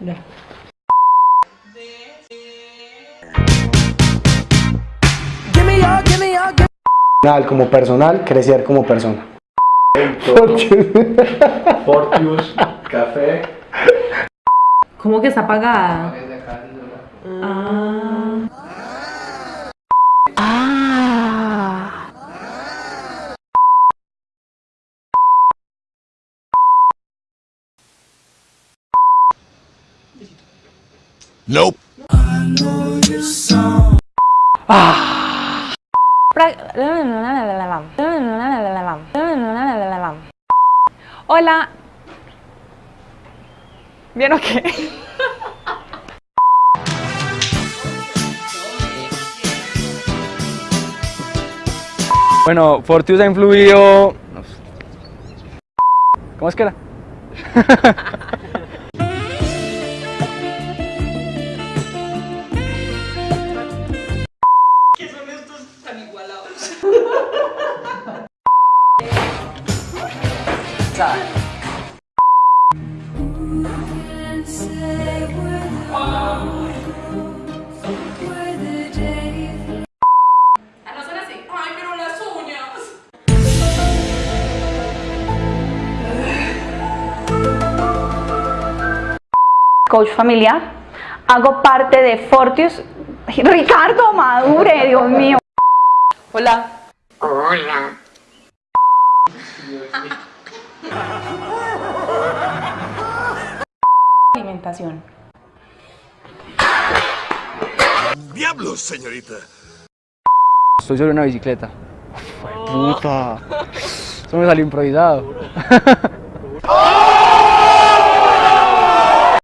Ya. Personal, como personal, crecer como persona. Fortius, café. ¿Cómo que está apagada? Nope. Hola. ¿Bien o qué? Bueno, Fortius ha influido... ¿Cómo es que era? Ay, pero las uñas. coach familiar. Hago parte de Fortius. Ricardo Madure, Dios mío. Hola. Alimentación. Diablos, señorita. Estoy sobre una bicicleta. Uf, puta. Eso me salió improvisado.